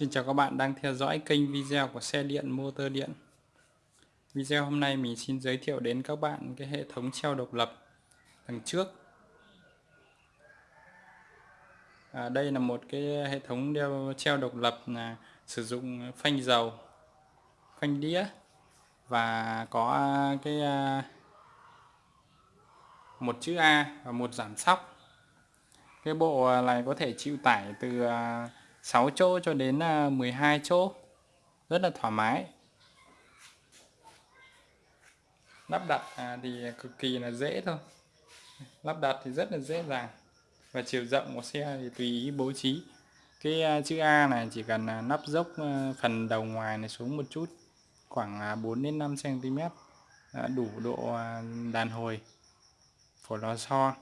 Xin chào các bạn đang theo dõi kênh video của xe điện motor điện. Video hôm nay mình xin giới thiệu đến các bạn cái hệ thống treo độc lập đằng trước. À, Đây là một cái hệ thống đeo treo độc lập là sử dụng phanh dầu phanh đĩa và có cái à, một chữ A và một giảm sóc. Cái bộ này có thể chịu tải từ à, 6 chỗ cho đến à, 12 chỗ. Rất là thoải mái. Lắp đặt à, thì cực kỳ là dễ thôi. Lắp đặt thì rất là dễ dàng. Và chiều rộng của xe thì tùy ý bố trí. Cái à, chữ A này chỉ cần nắp dốc phần đầu ngoài này xuống một chút, khoảng 4 đến 5 cm đủ độ đàn hồi của lò xo.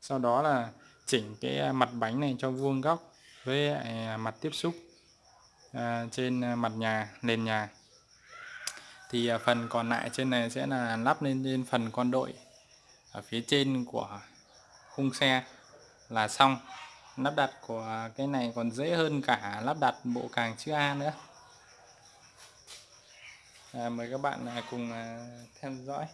Sau đó là chỉnh cái mặt bánh này cho vuông góc với à, mặt tiếp xúc à, trên à, mặt nhà nền nhà. Thì phần còn lại trên này sẽ là lắp lên trên phần con đội ở phía trên của khung xe là xong. Lắp đặt của cái này còn dễ hơn cả lắp đặt bộ càng chữ A nữa. À, mời các bạn cùng theo dõi.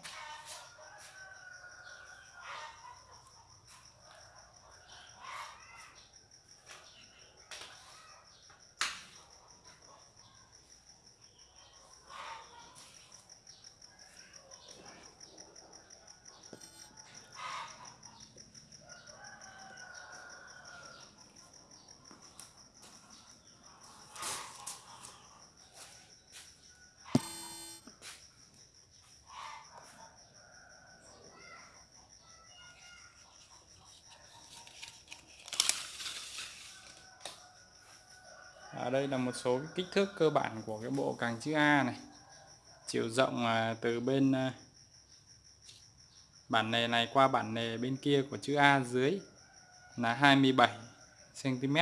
Ở đây là một số kích thước cơ bản của cái bộ càng chữ A này. Chiều rộng à, từ bên à, bản nề này qua bản nề bên kia của chữ A dưới là 27 cm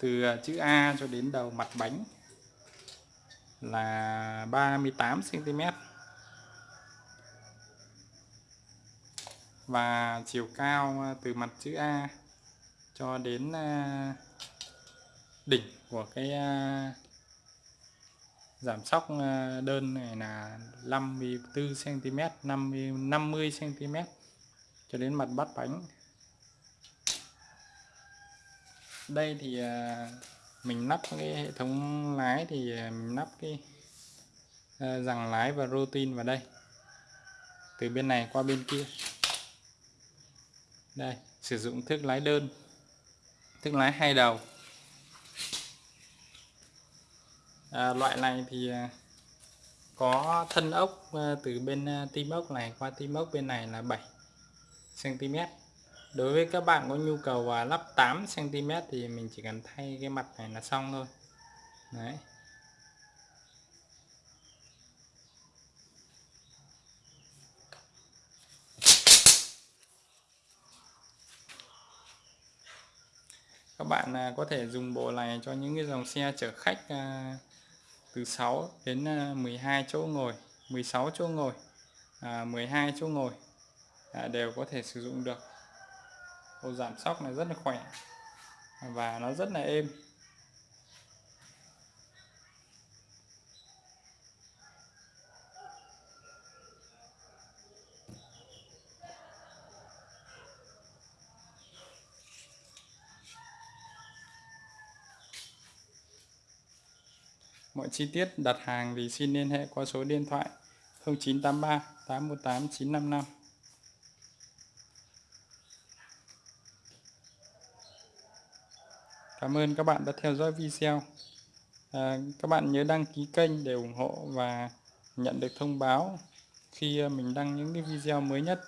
từ à, chữ A cho đến đầu mặt bánh là 38 cm và chiều cao à, từ mặt chữ A cho đến đỉnh của cái à, giảm sóc à, đơn này là 54 cm 50 50 cm cho đến mặt bắt bánh. Đây thì à, mình lắp cái hệ thống lái thì mình lắp cái rằng lái và rô tin vào đây. Từ bên này qua bên kia. Đây, sử dụng thước lái đơn, thước lái hai đầu. À, loại này thì à, có thân ốc à, từ bên à, tim ốc này qua tim ốc bên này là 7 cm đối với các bạn có nhu cầu lắp 8 cm thì mình chỉ cần thay cái mặt này là xong thôi. Đấy. Các bạn có thể dùng bộ này cho những cái dòng xe chở khách từ 6 đến ờ, 12 chỗ ngồi 16 chỗ ngồi à, 12 chỗ ngồi à, đều có thể sử dụng được. Ô giảm sóc này rất là khỏe và nó rất là êm. Mọi chi tiết đặt hàng thì xin liên hệ qua số điện thoại 0983 818 955. Cảm ơn các bạn đã theo dõi video. À, các bạn nhớ đăng ký kênh để ủng hộ và nhận được thông báo khi à, mình đăng những cái video mới nhất.